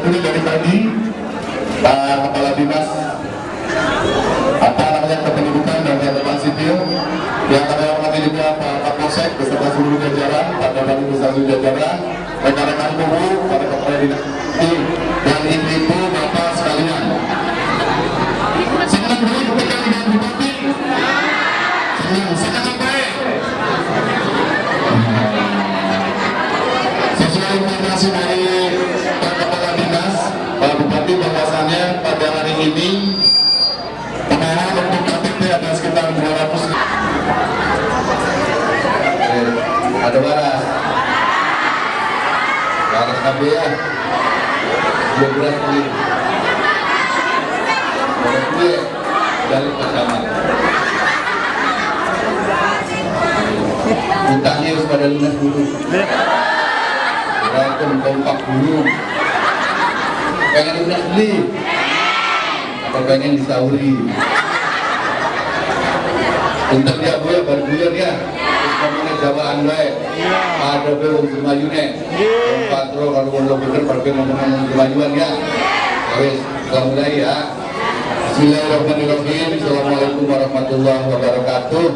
terdiri dari tadi Pak Kepala Dinas apa namanya kependudukan dan catatan sipil yang kami hormati juga Pak Kapolsek beserta seluruh jajaran, Pak Dadang beserta jajaran, rekan-rekan guru, para kepala dinas ada waras waras KB ya. 12 menit. Waras gue dari pasangan utangnya harus pada lunas dulu. Walaupun kompak dulu. Pengen lunas beli? Apa pengen disauri? Untuk dia gue baru buyar ya ngomongnya jawaan baik ada be wong semayune patro kalau mau bener wong semayuan ya. Wes mulai ya. Bismillahirrahmanirrahim. Assalamualaikum warahmatullahi wabarakatuh.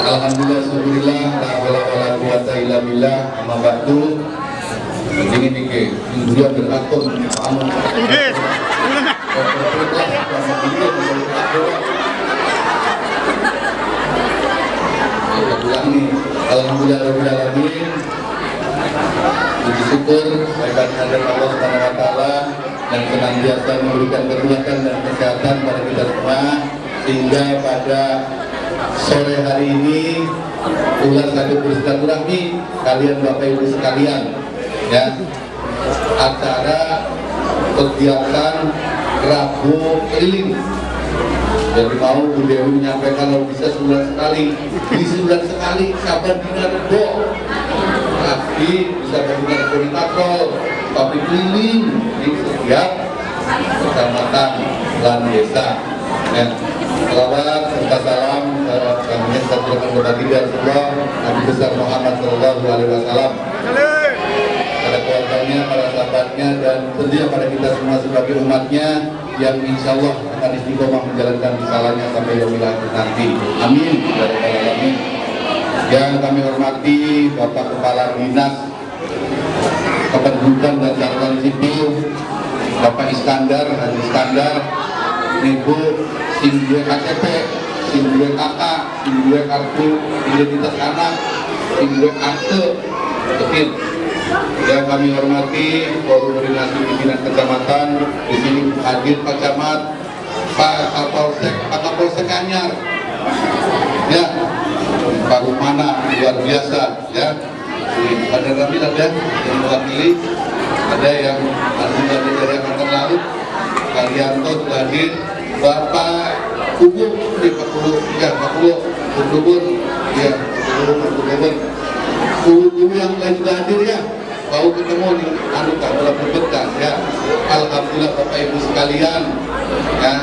Alhamdulillah Alhamdulillah La wala wala quwata illa billah. Amma batu Ini Dunia beratur Amun Alhamdulillah Rabbil Alamin. Puji syukur Saya kehadiran Allah Subhanahu Wa Taala dan senantiasa memberikan kekuatan dan kesehatan pada kita semua sehingga pada sore hari ini ular satu bersilaturahmi kalian bapak ibu sekalian ya. Acara kegiatan Rabu keliling jadi mau Bu Dewi menyampaikan kalau bisa sebulan sekali. Di sebulan sekali sabar dina rebo tapi bisa berikan koordinator tapi keliling di setiap kecamatan dan desa. Ya. Salawat serta salam kami satu kepada kita semua Nabi besar Muhammad Sallallahu Alaihi Wasallam. Pada keluarganya, para sahabatnya dan tentunya pada kita semua sebagai umatnya yang insya Allah akan istiqomah menjalankan risalahnya sampai akhir nanti. Amin. Rabbal Alamin. Yang kami hormati Bapak Kepala Dinas Kependudukan dan Catatan Sipil Bapak Iskandar, Haji Iskandar, Ibu Sindue KTP, Sindue KK, Sindue Kartu Identitas Anak, Sindue Akte, Kepin yang kami hormati koordinasi pimpinan kecamatan di sini hadir Pak Camat, Pak Kapolsek, Pak Kapolsek Anyar, ya Pak Rumana luar biasa, ya. Ada Ramil ada yang mewakili, ada yang alhamdulillah dari Angkatan Laut, Kalianto sudah hadir, Bapak Kubu, di Pak ya Pak Kubu, Kubu, ya Kubu, Kubu, Kubu yang lain juga hadir ya mau ketemu nih anu kak dalam berbekas ya alhamdulillah bapak ibu sekalian. Ya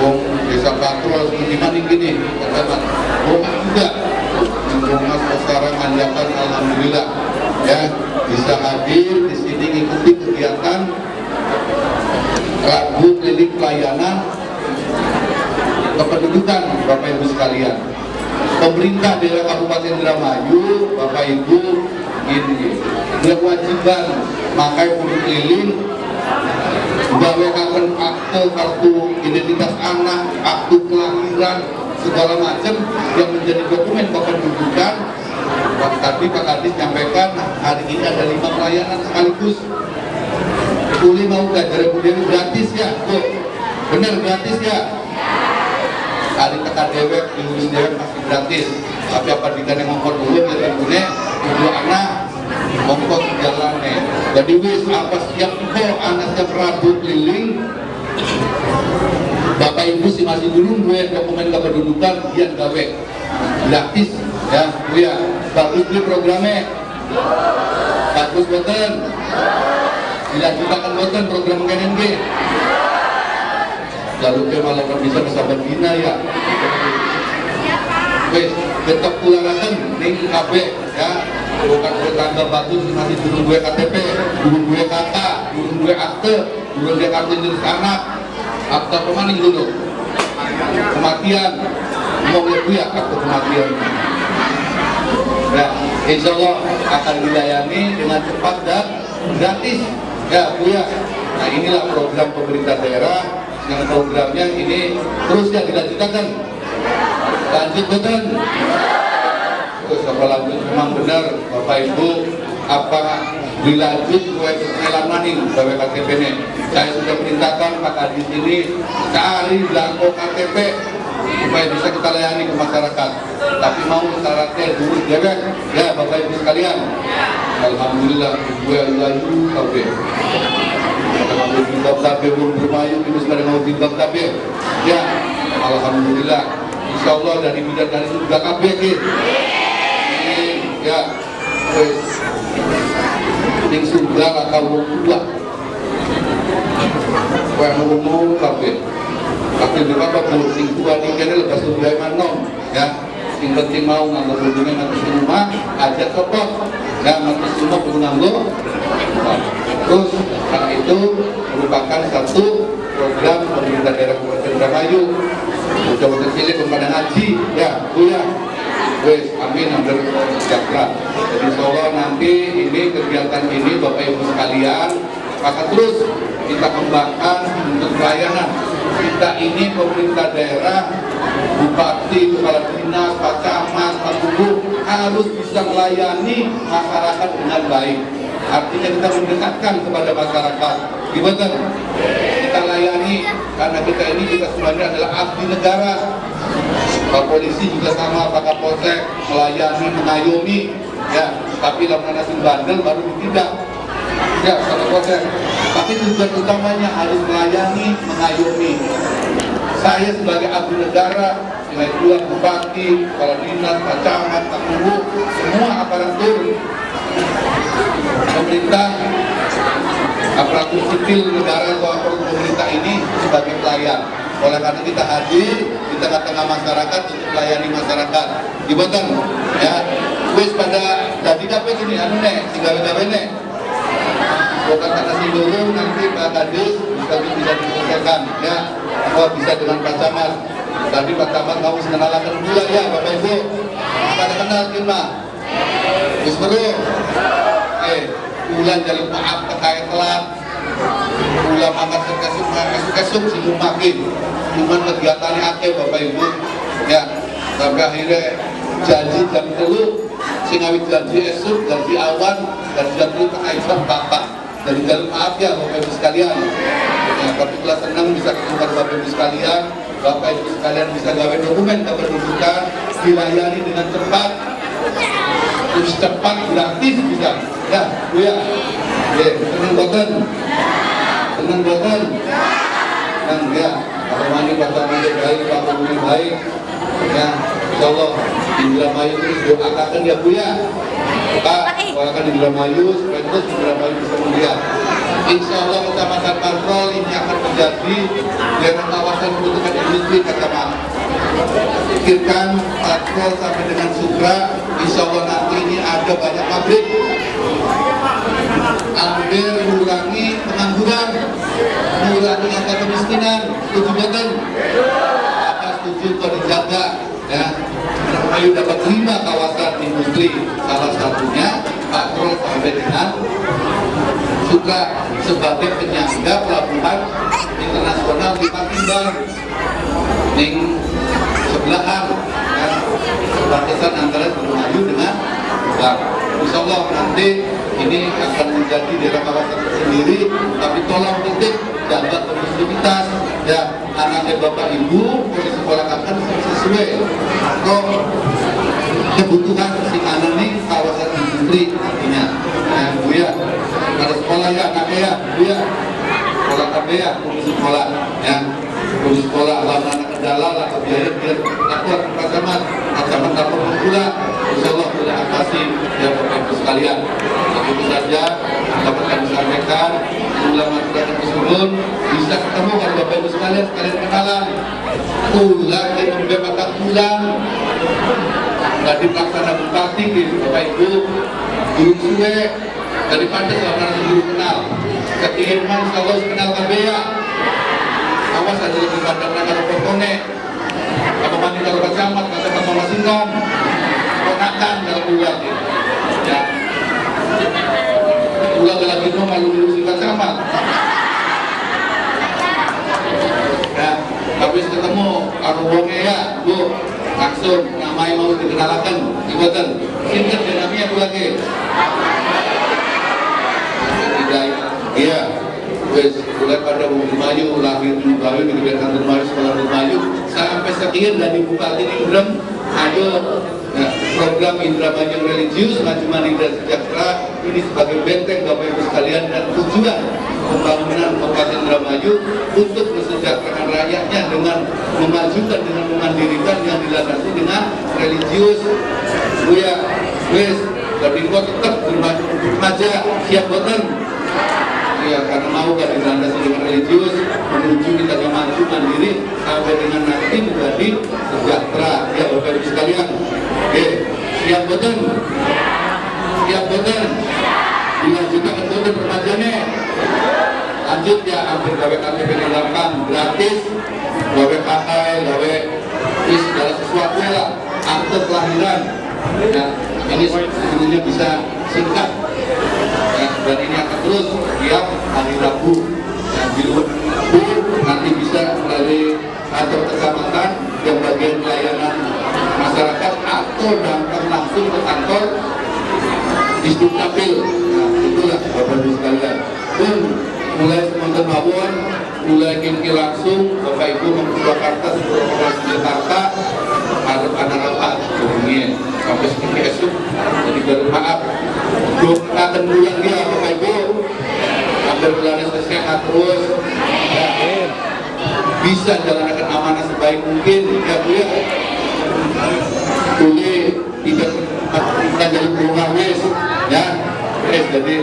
wong desa patrol seperti mana gini katakan wong juga. Mas sekarang manjakan alhamdulillah. Ya bisa hadir di sini mengikuti kegiatan Rabu Klinik Pelayanan Kependudukan Bapak Ibu sekalian. Pemerintah daerah Kabupaten Indramayu, Bapak Ibu, ini kewajiban makai kudu keliling gawe kapan akte kartu identitas anak, akte kelahiran segala macam yang menjadi dokumen kependudukan tadi Pak Kadis nyampaikan hari ini ada lima pelayanan sekaligus Uli mau gak dari Dewi gratis ya tuh bener gratis ya hari kata dewek diurus dewek masih gratis tapi apa dikane ngongkot dulu ya ibunya ibu anak ngongkot jalannya. Jadi wis apa siap kok anak siap rabu keliling. Bapak ibu si masih dulu gue dokumen kependudukan dia gawe gratis ya bu ya. Bagus di programnya. Bagus boten. Dilanjutkan boten program KNNG lalu ke malah bisa bisa berbina ya. Wes tetap kularakan ning KB ya bukan tetangga batu sih masih durung gue KTP durung gue kakak durung gue akte durung gue kartu jenis anak akte pemaning dulu kematian mau gue ya akte kematian Nah, insya Allah akan dilayani dengan cepat dan gratis. Ya, Bu ya. Nah, inilah program pemerintah daerah yang programnya ini terus yang dilanjutkan. Lanjut betul. Terus apa lanjut memang benar Bapak Ibu apa dilanjut kue ngelang maning gawe KTP ini. Saya sudah perintahkan Pak Kadis ini cari belangko KTP supaya bisa kita layani ke masyarakat. Tapi mau syaratnya dulu dewek, ya Bapak Ibu sekalian. Alhamdulillah, gue kabe. Kalau bimbang kabe belum bermayu, itu sekarang mau bimbang kabe. Ya, Alhamdulillah. Insya Allah dari bidang dari itu juga kabe gitu. Ya, wes. Ning surga atau wong tua. Kue ngomong kabe tapi juga kalau sing tua nih kene lepas surga manom ya. Sing penting mau nganggo hubungan nanti rumah aja kepok ya nanti semua perlu nganggo terus karena itu merupakan satu program pemerintah daerah Kabupaten Indramayu coba terpilih kepada haji. Ya ya wes amin hampir sejahtera. Jadi Allah nanti ini kegiatan ini Bapak Ibu sekalian maka terus kita kembangkan untuk pelayanan. Kita ini pemerintah daerah bupati, kepala dinas, pak camat, pak gubernur harus bisa melayani masyarakat dengan baik. Artinya kita mendekatkan kepada masyarakat. Gimana? kita layani karena kita ini juga sebenarnya adalah abdi negara Pak polisi juga sama Pak Kapolsek melayani, mengayomi ya tapi lamun nasi bandel baru tidak ya Pak Kapolsek tapi tujuan utamanya harus melayani, mengayomi. Saya sebagai abdi negara, nilai dua bupati, kepala dinas, pak camat, pak guru, semua aparatur pemerintah, aparatur sipil negara atau aparatur pemerintah ini sebagai pelayan. Oleh karena kita hadir di tengah-tengah masyarakat untuk melayani masyarakat. Gimana? Ya, wis pada jadi apa ini anu nek, gawe-gawe nek. Bukan kata dulu nanti Pak Kadis bisa bisa diselesaikan. Ya oh bisa dengan Pak Camat tadi Pak Camat kamu mengenalkan dulu ya Bapak Ibu. Pada kenal kita Gus Bro eh bulan jalur maaf terkait telat ulah makan sekesuk kesuk si makin cuman kegiatannya akeh Bapak Ibu. Ya sampai akhirnya janji jam dulu singawit janji esok janji awan dan janji Aisyah bapak. Dari jalur maaf ya Bapak Ibu sekalian. Ya, tapi telah senang bisa ketemu Bapak Ibu sekalian. Bapak Ibu sekalian bisa gawe dokumen kependudukan dilayani dengan cepat. Terus cepat gratis bisa. Ya Bu ya. Ya boten senang boten? Senang ya Pak Mani Pak Mani baik Pak Mani baik. Ya Insya Allah. Indramayu terus doakan ya Bu ya? Pak doakan Indramayu supaya terus Indramayu bisa melihat. Insya Allah kecamatan Patrol ini akan menjadi daerah kawasan peruntukan industri kecamatan pikirkan Patrol sampai dengan Sukra Insya Allah nanti ini ada banyak pabrik ambil mengurangi pengangguran mengurangi angka kemiskinan setuju betul. Apa setuju kalau dijaga ya? Ayo dapat lima kawasan industri salah satunya patrol sampai dengan juga sebagai penyangga pelabuhan internasional di Patimban ning sebelahan ya, perbatasan antara Gunung Ayu dengan Bang. Insya Allah nanti ini akan menjadi daerah kawasan tersendiri tapi tolong titik jaga kondusivitas ya anaknya bapak ibu boleh sekolah akan sesuai. Kok kebutuhan si anak ini kawasan industri artinya. Ya bu ya. Kalau sekolah ya anaknya ya bu ya. Sekolah KB ya sekolah ya. Sekolah alam anak kendala atau biaya biar takut pacaman takut pula insya Allah sudah atasi ya bapak ibu sekalian. Itu saja dapat kami sampaikan ulama tidak tersebut bisa ketemu kalau bapak ibu sekalian sekalian kenalan. Ulang yang membebaskan ulang Tadi pelaksana bupati gitu, Bapak Ibu, guru suwe, daripada selama guru kenal. Ketirman kalau kenal KBA, awas ada lebih pandang kalau pokoknya apa mandi kalau kecamat, kata kata masingkan, ponakan buat gitu. Ya, ulah lagi mau malu ngurusin kecamat. Ya, habis ketemu aku wonge ya, Bu, langsung namanya mau dikenalkan, ibadan. Sinten dinamnya Bu lagi. Tidak, iya. Wes, mulai pada Mayu, lahir di Bukit di Kegiatan Dermayu, Sekolah Dermayu, sampai sekian dari Bupati Indram, ayo Nah, program Indramayu Religius Majuman Indra Sejahtera ini sebagai benteng Bapak Ibu sekalian dan tujuan pembangunan Kabupaten Indramayu untuk mesejahterakan rakyatnya dengan memajukan dengan memandirikan yang dilandasi dengan religius. Buya, wes, Babinko tetap bermaja siap boten. Ya, karena mau kan dilandasi dengan religius menuju kita maju mandiri sampai dengan nanti menjadi sejahtera ya Bapak Ibu sekalian. Oke, siap boten? Siap boten? Dilanjutkan boten permajane. Lanjut ya, hampir gawe KTP dilengkap gratis, gawe KKI, gawe segala sesuatu lah, akte kelahiran. Ya, ini sebenarnya bisa singkat dan ini akan terus tiap hari Rabu. Yang di luar nanti bisa melalui kantor kecamatan yang bagian pelayanan masyarakat atau datang langsung ke kantor di Dukcapil nah itulah Bapak Ibu sekalian. Pun mulai semonten mawon mulai kini langsung Bapak Ibu Purwakarta Provinsi Jakarta ada ini sampai seperti esok jadi bermaaf doakan bulan dia Bapak Ibu sampai bulannya sehat terus ya, bisa jalankan amanah sebaik mungkin. Ya Bu ya boleh tidak kita jadi berubah wes ya wes jadi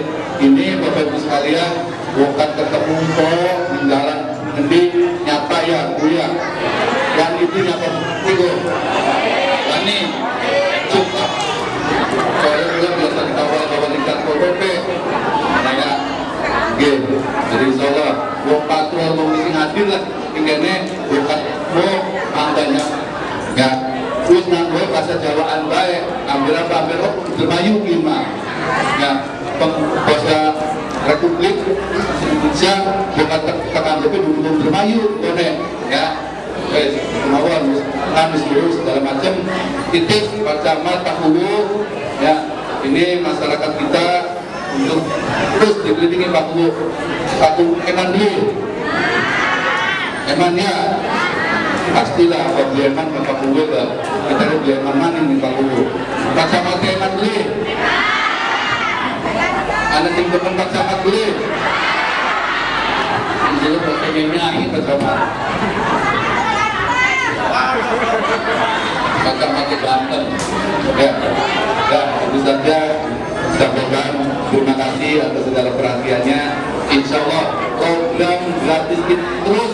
ini Bapak Ibu sekalian bukan ketemu kok di jalan nanti nyata ya Bu ya yang itu nyata itu ini cukup saya bilang biasa dikawal kawal di kantor PP nah ya gitu jadi insya Allah wong patrol mau misi hadir lah ini bukan mau angkanya ya terus nanggo bahasa Jawaan ambil oh dermayu gimana ya bahasa Republik Indonesia bukan tekan tapi dulu dermayu boleh ya eh kemauan kami seluruh segala macam. Titik Pak Camat Pak Hulu ya ini masyarakat kita untuk terus dikelilingi Pak Hulu satu eman dulu. Eman ya pastilah ke Pak Hulu lah kita di mana nih Pak Hulu Pak Camat eman dulu anak tim depan Pak Camat dulu jadi pertanyaannya ini Pak Camat maka mati Banten. Ya ya itu saja. Sampaikan terima kasih atas segala perhatiannya. Insya Allah program gratis kita terus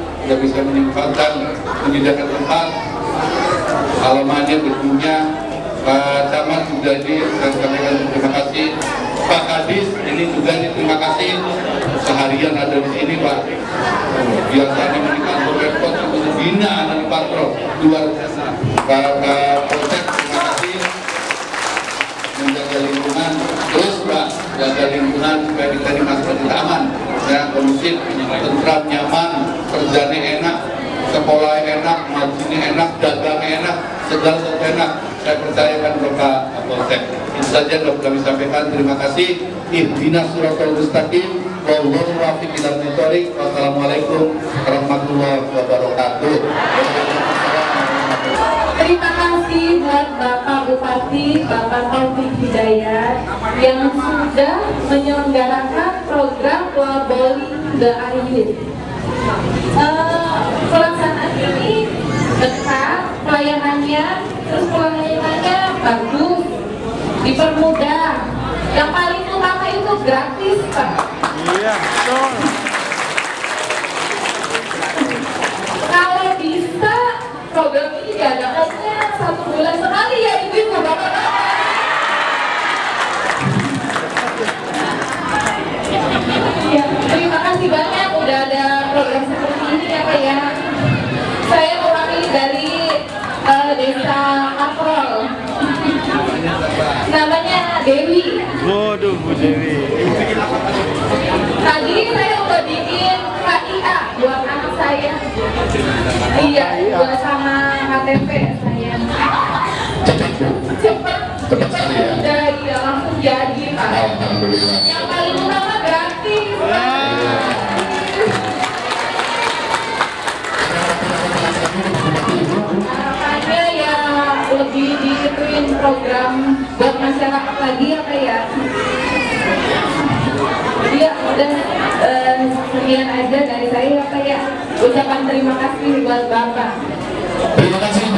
sudah bisa menyempatkan menyediakan tempat alamannya gedungnya Pak Camat juga ini saya sampaikan terima kasih. Pak Kadis ini juga terima kasih. Seharian ada di sini Pak. Biasanya di kantor repot itu bina anak di luar biasa. Pak Polsek terima kasih menjaga lingkungan terus Pak jaga lingkungan supaya kita di masyarakat kita aman ya kondusif tentram nyaman kerjanya enak sekolah enak majunya enak dagangnya enak segala enak saya percayakan Bapak Polsek itu saja yang kami sampaikan terima kasih Ihdinas suratul mustaqim Wallahu muwaffiq ila thoriq. Wassalamualaikum warahmatullahi wabarakatuh. Terima kasih buat Bapak Bupati, Bapak Taufik Hidayat yang sudah menyelenggarakan program Waboli The Ayu. Eh, pelayanannya, terus pelayanannya bagus, dipermudah. Yang paling utama itu gratis, Pak. Iya, betul. Kalau bisa program ini diadakannya satu bulan sekali ya ibu-ibu bapak-bapak. Iya, buat sama KTP saya. Cepet, Cepat sekali ya. udah iya langsung jadi Pak. Alhamdulillah. Yang paling utama gratis. Harapannya ya lebih diituin program buat masyarakat lagi apa ya? Iya, udah sekian aja dari saya ya Pak ya. Ucapan terima kasih buat Bapak. Terima kasih